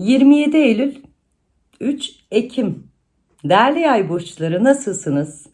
27 Eylül 3 Ekim Değerli yay burçları nasılsınız?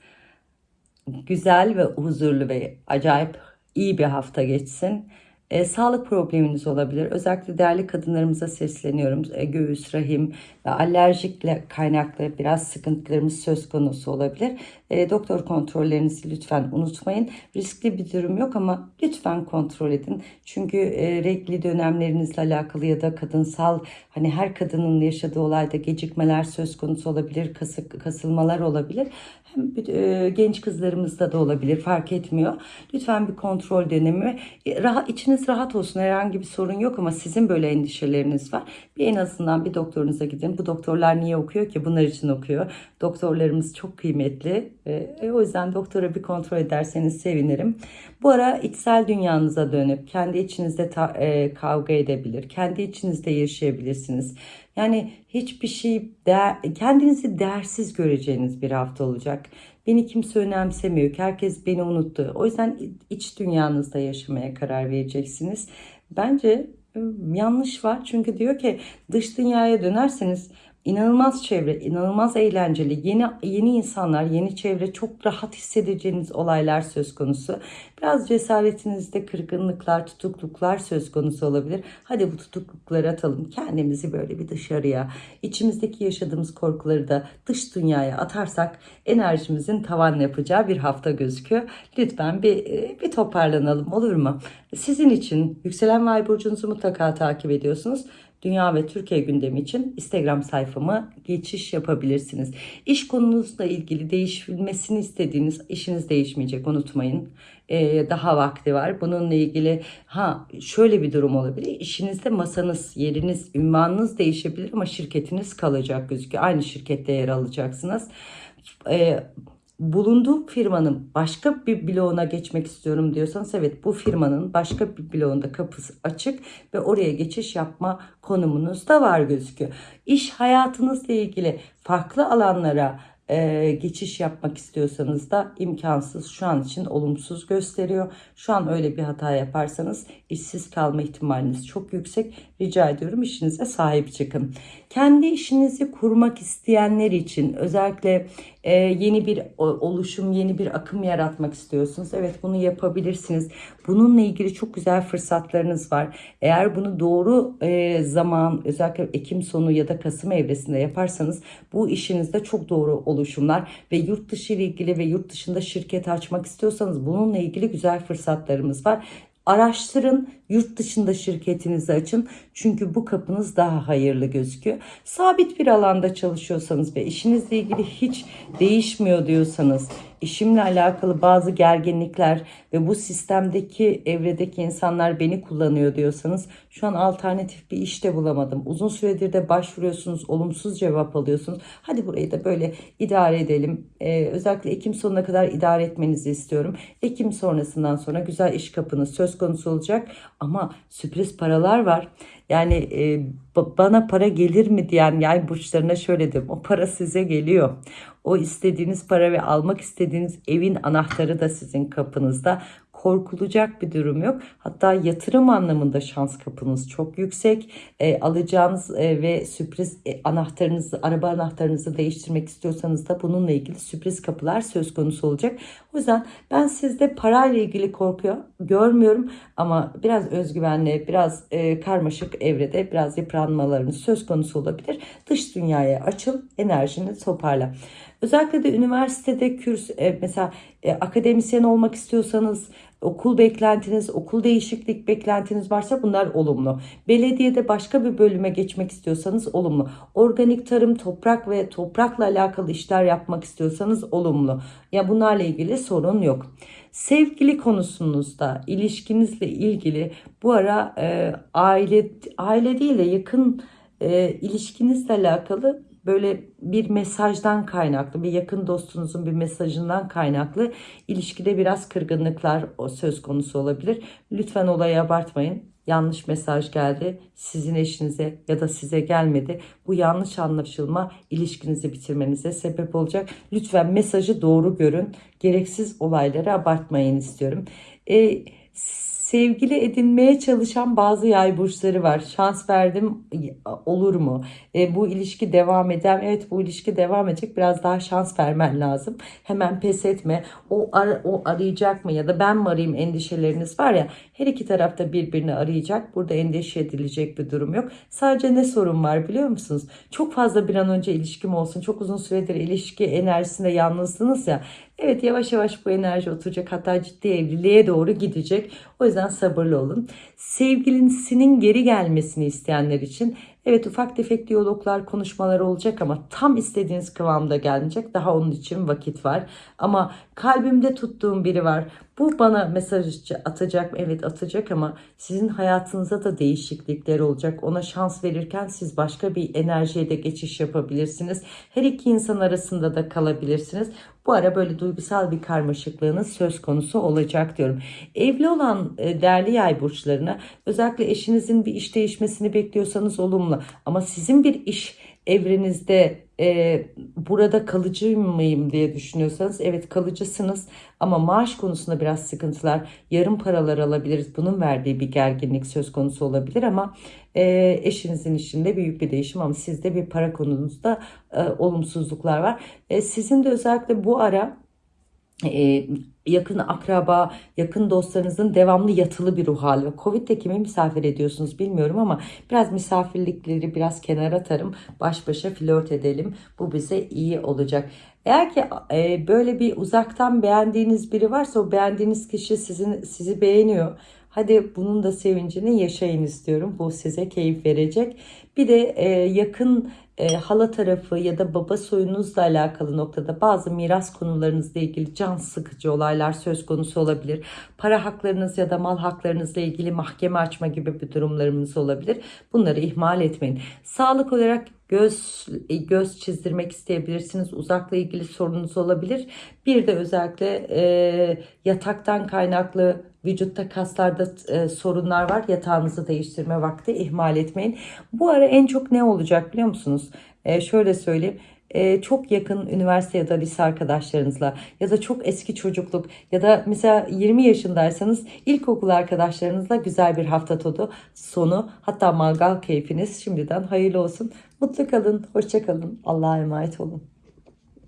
Güzel ve huzurlu ve acayip iyi bir hafta geçsin. E, sağlık probleminiz olabilir. Özellikle değerli kadınlarımıza sesleniyorum. E, göğüs, rahim ve alerjikle kaynaklı biraz sıkıntılarımız söz konusu olabilir. E, doktor kontrollerinizi lütfen unutmayın. Riskli bir durum yok ama lütfen kontrol edin. Çünkü e, regli dönemlerinizle alakalı ya da kadınsal hani her kadının yaşadığı olayda gecikmeler söz konusu olabilir. Kasık, kasılmalar olabilir. Hem e, genç kızlarımızda da olabilir fark etmiyor. Lütfen bir kontrol dönemi. E, rahat, içiniz rahat olsun herhangi bir sorun yok ama sizin böyle endişeleriniz var. Bir en azından bir doktorunuza gidin. Bu doktorlar niye okuyor ki? Bunlar için okuyor. Doktorlarımız çok kıymetli. E, o yüzden doktora bir kontrol ederseniz sevinirim. Bu ara içsel dünyanıza dönüp kendi içinizde ta, e, kavga edebilir. Kendi içinizde yaşayabilirsiniz. Yani hiçbir şey değer, kendinizi değersiz göreceğiniz bir hafta olacak. Beni kimse önemsemiyor. Herkes beni unuttu. O yüzden iç dünyanızda yaşamaya karar vereceksiniz. Bence ıı, yanlış var. Çünkü diyor ki dış dünyaya dönerseniz inanılmaz çevre, inanılmaz eğlenceli, yeni yeni insanlar, yeni çevre, çok rahat hissedeceğiniz olaylar söz konusu. Biraz cesaretinizde kırgınlıklar, tutukluklar söz konusu olabilir. Hadi bu tutuklukları atalım. Kendimizi böyle bir dışarıya, içimizdeki yaşadığımız korkuları da dış dünyaya atarsak enerjimizin tavan yapacağı bir hafta gözüküyor. Lütfen bir, bir toparlanalım olur mu? Sizin için yükselen ay burcunuzu mutlaka takip ediyorsunuz. Dünya ve Türkiye gündemi için Instagram sayfamı geçiş yapabilirsiniz. İş konunuzla ilgili değişilmesini istediğiniz işiniz değişmeyecek unutmayın. Ee, daha vakti var. Bununla ilgili ha şöyle bir durum olabilir. İşinizde masanız, yeriniz, ünvanınız değişebilir ama şirketiniz kalacak gözüküyor. Aynı şirkette yer alacaksınız. Ee, bulunduğum firmanın başka bir bloğuna geçmek istiyorum diyorsanız evet bu firmanın başka bir bloğunda kapısı açık ve oraya geçiş yapma konumunuz da var gözüküyor. İş hayatınızla ilgili farklı alanlara e, geçiş yapmak istiyorsanız da imkansız şu an için olumsuz gösteriyor. Şu an öyle bir hata yaparsanız işsiz kalma ihtimaliniz çok yüksek. Rica ediyorum işinize sahip çıkın. Kendi işinizi kurmak isteyenler için özellikle e, yeni bir oluşum, yeni bir akım yaratmak istiyorsunuz. Evet bunu yapabilirsiniz. Bununla ilgili çok güzel fırsatlarınız var. Eğer bunu doğru e, zaman özellikle Ekim sonu ya da Kasım evresinde yaparsanız bu işinizde çok doğru oluşumlar ve yurt dışı ile ilgili ve yurt dışında şirket açmak istiyorsanız bununla ilgili güzel fırsatlarımız var. Araştırın, yurt dışında şirketinizi açın. Çünkü bu kapınız daha hayırlı gözüküyor. Sabit bir alanda çalışıyorsanız ve işinizle ilgili hiç değişmiyor diyorsanız, işimle alakalı bazı gerginlikler ve bu sistemdeki evredeki insanlar beni kullanıyor diyorsanız şu an alternatif bir işte bulamadım. Uzun süredir de başvuruyorsunuz, olumsuz cevap alıyorsunuz. Hadi burayı da böyle idare edelim. Ee, özellikle Ekim sonuna kadar idare etmenizi istiyorum. Ekim sonrasından sonra güzel iş kapınız söz konusu olacak ama sürpriz paralar var. Yani e, bana para gelir mi diyen yay burçlarına şöyle dedim. O para size geliyor. O istediğiniz para ve almak istediğiniz evin anahtarı da sizin kapınızda korkulacak bir durum yok. Hatta yatırım anlamında şans kapınız çok yüksek. E, alacağınız e, ve sürpriz e, anahtarınızı, araba anahtarınızı değiştirmek istiyorsanız da bununla ilgili sürpriz kapılar söz konusu olacak. O yüzden ben sizde parayla ilgili korkuyor görmüyorum ama biraz özgüvenli, biraz e, karmaşık evrede biraz yıpranmalarınız söz konusu olabilir. Dış dünyaya açıl, enerjini toparla. Özellikle de üniversitede kürs e, mesela e, akademisyen olmak istiyorsanız okul beklentiniz, okul değişiklik beklentiniz varsa bunlar olumlu. Belediyede başka bir bölüme geçmek istiyorsanız olumlu. Organik tarım, toprak ve toprakla alakalı işler yapmak istiyorsanız olumlu. Ya bunlarla ilgili sorun yok. Sevgili konusunuzda ilişkinizle ilgili bu ara e, aile aile değil de yakın e, ilişkinizle alakalı böyle bir mesajdan kaynaklı, bir yakın dostunuzun bir mesajından kaynaklı ilişkide biraz kırgınlıklar söz konusu olabilir. Lütfen olayı abartmayın. Yanlış mesaj geldi. Sizin eşinize ya da size gelmedi. Bu yanlış anlaşılma ilişkinizi bitirmenize sebep olacak. Lütfen mesajı doğru görün. Gereksiz olayları abartmayın istiyorum. E, Sevgili edinmeye çalışan bazı yay burçları var. Şans verdim olur mu? E, bu ilişki devam eder. Evet bu ilişki devam edecek. Biraz daha şans vermen lazım. Hemen pes etme. O, ar- o arayacak mı ya da ben mi arayayım endişeleriniz var ya. Her iki tarafta birbirini arayacak. Burada endişe edilecek bir durum yok. Sadece ne sorun var biliyor musunuz? Çok fazla bir an önce ilişkim olsun. Çok uzun süredir ilişki enerjisinde yalnızsınız ya. Evet yavaş yavaş bu enerji oturacak hatta ciddi evliliğe doğru gidecek. O yüzden sabırlı olun. Sevgilisinin geri gelmesini isteyenler için evet ufak tefek diyaloglar konuşmalar olacak ama tam istediğiniz kıvamda gelmeyecek. Daha onun için vakit var. Ama kalbimde tuttuğum biri var. Bu bana mesaj atacak mı? Evet atacak ama sizin hayatınıza da değişiklikler olacak. Ona şans verirken siz başka bir enerjiye de geçiş yapabilirsiniz. Her iki insan arasında da kalabilirsiniz. Bu ara böyle duygusal bir karmaşıklığınız söz konusu olacak diyorum. Evli olan e, değerli yay burçlarına özellikle eşinizin bir iş değişmesini bekliyorsanız olumlu. Ama sizin bir iş evrenizde e, burada kalıcı mıyım diye düşünüyorsanız evet kalıcısınız. Ama maaş konusunda biraz sıkıntılar. Yarım paralar alabiliriz. Bunun verdiği bir gerginlik söz konusu olabilir ama e, eşinizin işinde büyük bir değişim ama sizde bir para konunuzda e, olumsuzluklar var. E, sizin de özellikle bu ara e, yakın akraba, yakın dostlarınızın devamlı yatılı bir ruh hali. Covid'de kimi misafir ediyorsunuz bilmiyorum ama biraz misafirlikleri biraz kenara atarım. Baş başa flört edelim. Bu bize iyi olacak. Eğer ki e, böyle bir uzaktan beğendiğiniz biri varsa o beğendiğiniz kişi sizin sizi beğeniyor. Hadi bunun da sevincini yaşayın istiyorum. Bu size keyif verecek. Bir de e, yakın e, hala tarafı ya da baba soyunuzla alakalı noktada bazı miras konularınızla ilgili can sıkıcı olaylar söz konusu olabilir. Para haklarınız ya da mal haklarınızla ilgili mahkeme açma gibi bir durumlarımız olabilir. Bunları ihmal etmeyin. Sağlık olarak göz göz çizdirmek isteyebilirsiniz. Uzakla ilgili sorunuz olabilir. Bir de özellikle e, yataktan kaynaklı vücutta kaslarda e, sorunlar var. Yatağınızı değiştirme vakti ihmal etmeyin. Bu ara en çok ne olacak biliyor musunuz? E, şöyle söyleyeyim e, çok yakın üniversite ya da lise arkadaşlarınızla ya da çok eski çocukluk ya da mesela 20 yaşındaysanız ilkokul arkadaşlarınızla güzel bir hafta todu sonu hatta mangal keyfiniz şimdiden hayırlı olsun. Mutlu kalın, hoşça kalın. Allah'a emanet olun.